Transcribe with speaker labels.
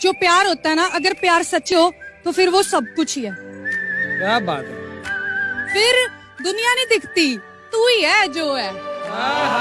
Speaker 1: जो प्यार होता है ना अगर प्यार सच्चे हो तो फिर वो सब कुछ ही है।
Speaker 2: क्या बात है।
Speaker 1: फिर दुनिया नहीं दिखती तू ही है जो है। हाँ।